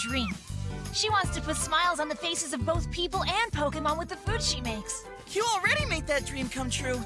dream. She wants to put smiles on the faces of both people and Pokemon with the food she makes. You already made that dream come true.